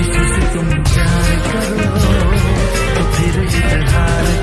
इससे तुम प्यार करो तो फिर इजहार करो